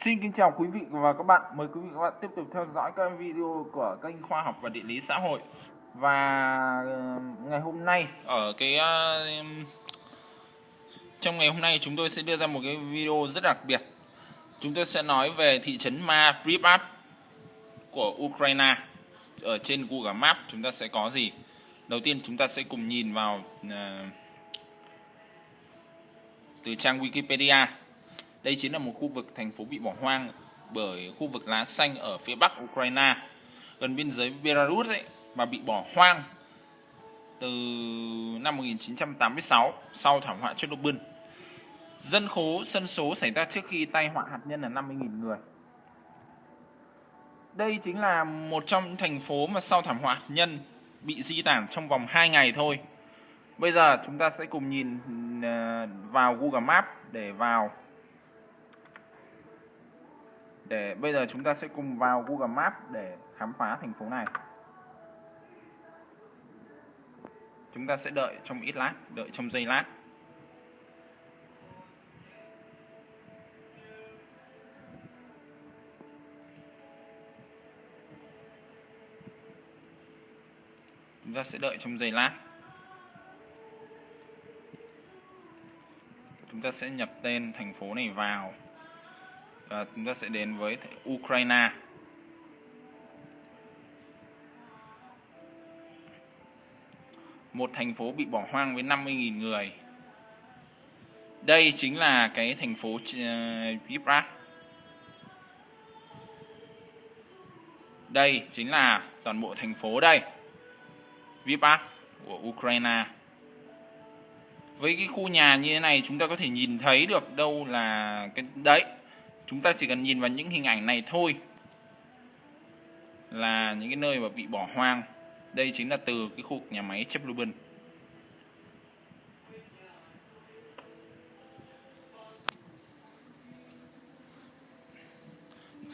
Xin kính chào quý vị và các bạn. Mời quý vị và các bạn tiếp tục theo dõi các video của kênh Khoa học và Địa lý xã hội. Và ờ, ngày hôm nay ở cái ờ, trong ngày hôm nay chúng tôi sẽ đưa ra một cái video rất đặc biệt. Chúng tôi sẽ nói về thị trấn Ma Pripyat của Ukraine. Ở trên Google Maps chúng ta sẽ có gì? Đầu tiên chúng ta sẽ cùng nhìn vào uh, từ trang Wikipedia đây chính là một khu vực thành phố bị bỏ hoang bởi khu vực lá xanh ở phía bắc Ukraine, gần biên giới Belarus ấy, và bị bỏ hoang từ năm 1986 sau thảm họa Chernobyl. Dân khố dân số xảy ra trước khi tai họa hạt nhân là 50.000 người. Đây chính là một trong những thành phố mà sau thảm họa hạt nhân bị di tản trong vòng 2 ngày thôi. Bây giờ chúng ta sẽ cùng nhìn ờ, vào Google Maps để vào để bây giờ chúng ta sẽ cùng vào Google Maps để khám phá thành phố này. Chúng ta sẽ đợi trong ít lát, đợi trong giây lát. Chúng ta sẽ đợi trong giây lát. Chúng ta sẽ nhập tên thành phố này vào và chúng ta sẽ đến với Ukraine. Một thành phố bị bỏ hoang với 50.000 người. Đây chính là cái thành phố ờ, Pripyat đây chính là toàn bộ thành phố đây Vipra của Ukraine. Với cái khu nhà như thế này, chúng ta có thể nhìn thấy được đâu là cái, đấy chúng ta chỉ cần nhìn vào những hình ảnh này thôi là những cái nơi mà bị bỏ hoang. Đây chính là từ cái khu nhà máy Chernobyl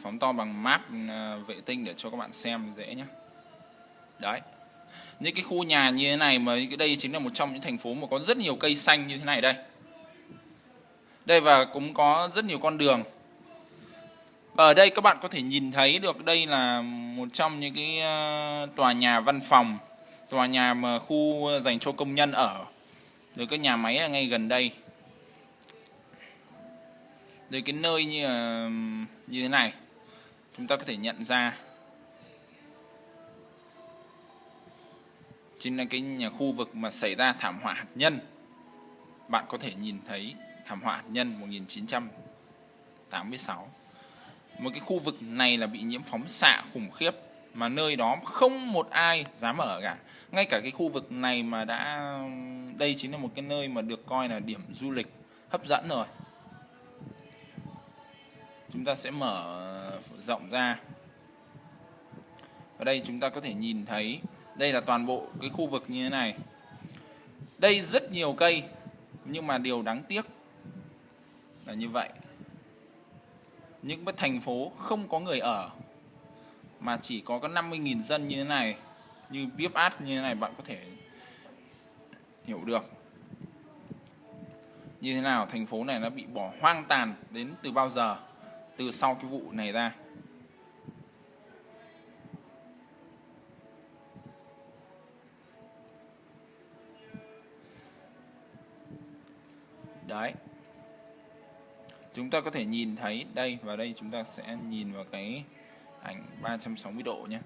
phóng to bằng map ờ, vệ tinh để cho các bạn xem dễ nhé. Đấy. Những cái khu nhà như thế này mà cái đây chính là một trong những thành phố mà có rất nhiều cây xanh như thế này đây. Đây và cũng có rất nhiều con đường ở đây các bạn có thể nhìn thấy được đây là một trong những cái ờ, tòa nhà văn phòng, tòa nhà mà khu dành cho công nhân ở. Rồi cái nhà máy là ngay gần đây. Rồi cái nơi như là, như thế này, chúng ta có thể nhận ra chính là cái nhà khu vực mà xảy ra thảm họa hạt nhân. Bạn có thể nhìn thấy thảm họa hạt nhân 1986 một cái khu vực này là bị nhiễm phóng xạ khủng khiếp, mà nơi đó không một ai dám ở cả. Ngay cả cái khu vực này mà đã, đây chính là một cái nơi mà được coi là điểm du lịch hấp dẫn rồi. Chúng ta sẽ mở rộng ra. Ở đây chúng ta có thể nhìn thấy, đây là toàn bộ cái khu vực như thế này. Đây rất nhiều cây, nhưng mà điều đáng tiếc là như vậy những cái thành phố không có người ở, mà chỉ có có 50.000 dân như thế này, như Biếp Át như thế này bạn có thể hiểu được. Như thế nào, thành phố này nó bị bỏ hoang tàn đến từ bao giờ? Từ sau cái vụ này ra. Chúng ta có thể nhìn thấy đây, và đây chúng ta sẽ nhìn vào cái ảnh 360 độ nhé.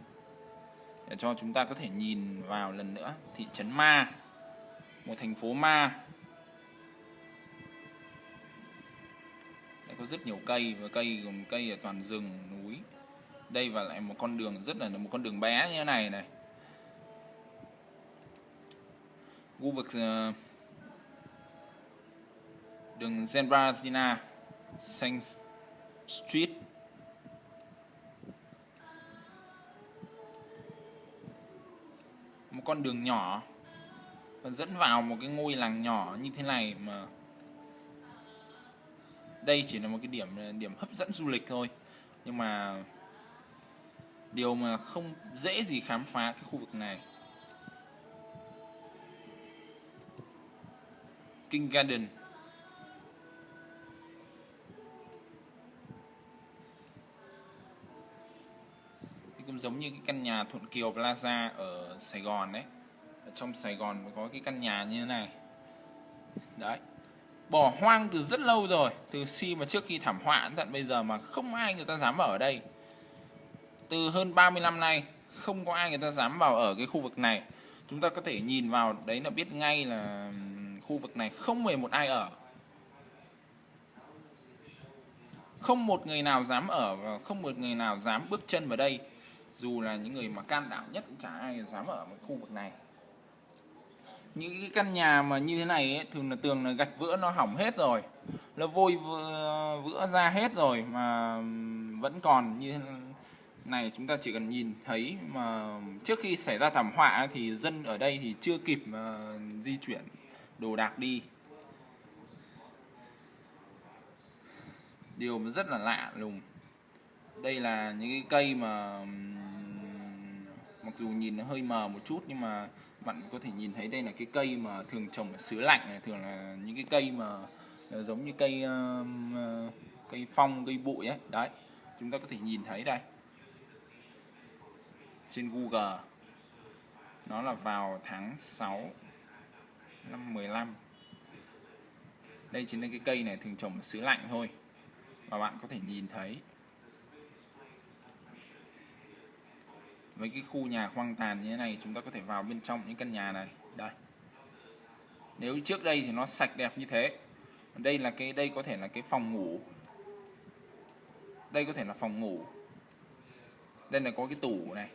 Để cho chúng ta có thể nhìn vào lần nữa, thị trấn Ma, một thành phố Ma. Đây có rất nhiều cây, và cây gồm cây ở toàn rừng, núi. Đây và lại một con đường rất là một con đường bé như thế này này. Khu vực ờ, đường Zembrazina Saint Street. Một con đường nhỏ. Và dẫn vào một cái ngôi làng nhỏ như thế này mà đây chỉ là một cái điểm điểm hấp dẫn du lịch thôi. Nhưng mà điều mà không dễ gì khám phá cái khu vực này. King Garden. Giống như cái căn nhà Thuận Kiều Plaza ở Sài Gòn đấy. Ở trong Sài Gòn có cái căn nhà như thế này. Đấy. Bỏ hoang từ rất lâu rồi, từ khi mà trước khi thảm họa đến tận bây giờ mà không ai người ta dám ở đây. Từ hơn 30 năm nay, không có ai người ta dám vào ở cái khu vực này. Chúng ta có thể nhìn vào, đấy là biết ngay là khu vực này không hề một ai ở. Không một người nào dám ở và không một người nào dám bước chân vào đây dù là những người mà can đảm nhất cũng chả ai dám ở một khu vực này. Những cái căn nhà mà như thế này ấy, thường là tường là gạch vữa nó hỏng hết rồi. Nó vôi vữa, ra hết rồi mà vẫn còn như thế này. Chúng ta chỉ cần nhìn thấy mà trước khi xảy ra thảm họa thì dân ở đây thì chưa kịp mà di chuyển đồ đạc đi. Điều rất là lạ lùng đây là những cái cây mà mặc dù nhìn nó hơi mờ một chút nhưng mà bạn có thể nhìn thấy đây là cái cây mà thường trồng ở xứ lạnh này, thường là những cái cây mà ờ, giống như cây ờ, cây phong, cây bụi ấy. Đấy, chúng ta có thể nhìn thấy đây. Trên Google, nó là vào tháng 6 năm 15 đây chính là cái cây này thường trồng ở xứ lạnh thôi và bạn có thể nhìn thấy. Với cái khu nhà hoang tàn như thế này, chúng ta có thể vào bên trong những căn nhà này. Đây. Nếu trước đây thì nó sạch đẹp như thế. Đây là cái, đây có thể là cái phòng ngủ. Đây có thể là phòng ngủ. Đây là có cái tủ này.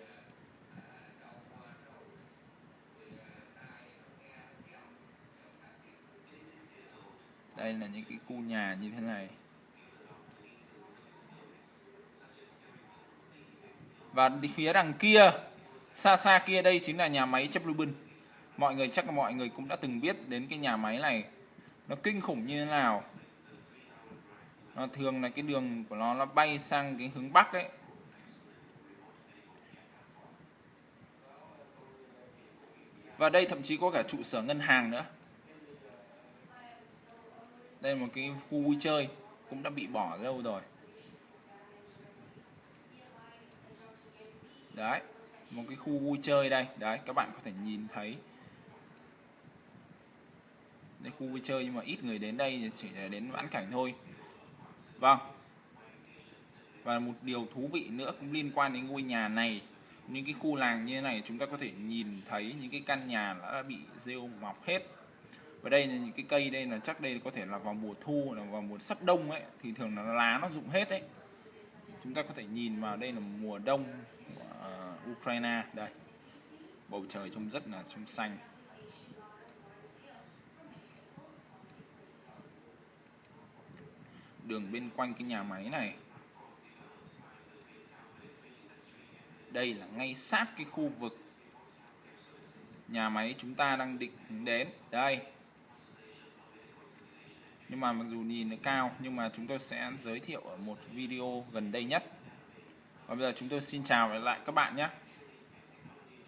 Đây là những cái khu nhà như thế này. Và phía đằng kia, xa xa kia đây chính là nhà máy chấp Lubin mọi người, chắc là mọi người cũng đã từng biết đến cái nhà máy này. Nó kinh khủng như thế nào? Nó thường là cái đường của nó nó bay sang cái hướng bắc ấy. Và đây thậm chí có cả trụ sở ngân hàng nữa. Đây là một cái khu vui chơi, cũng đã bị bỏ lâu rồi. Đấy, một cái khu vui chơi đây. Đấy, các bạn có thể nhìn thấy. Đây, khu vui chơi nhưng mà ít người đến đây, chỉ là đến vãn cảnh thôi. Vâng. Và một điều thú vị nữa cũng liên quan đến ngôi nhà này. Những cái khu làng như thế này, chúng ta có thể nhìn thấy những cái căn nhà đã bị rêu mọc hết. Và đây là những cái cây đây là chắc đây có thể là vào mùa thu là vào mùa sắp đông ấy, thì thường là lá nó rụng hết đấy. Chúng ta có thể nhìn vào đây là mùa đông uh, Ukraine. Đây bầu trời trông rất là trong xanh đường bên quanh cái nhà máy này. Đây là ngay sát cái khu vực nhà máy chúng ta đang định đến. Đây. Nhưng mà mặc dù nhìn nó cao nhưng mà chúng tôi sẽ giới thiệu ở một video gần đây nhất và bây giờ chúng tôi xin chào lại các bạn nhé.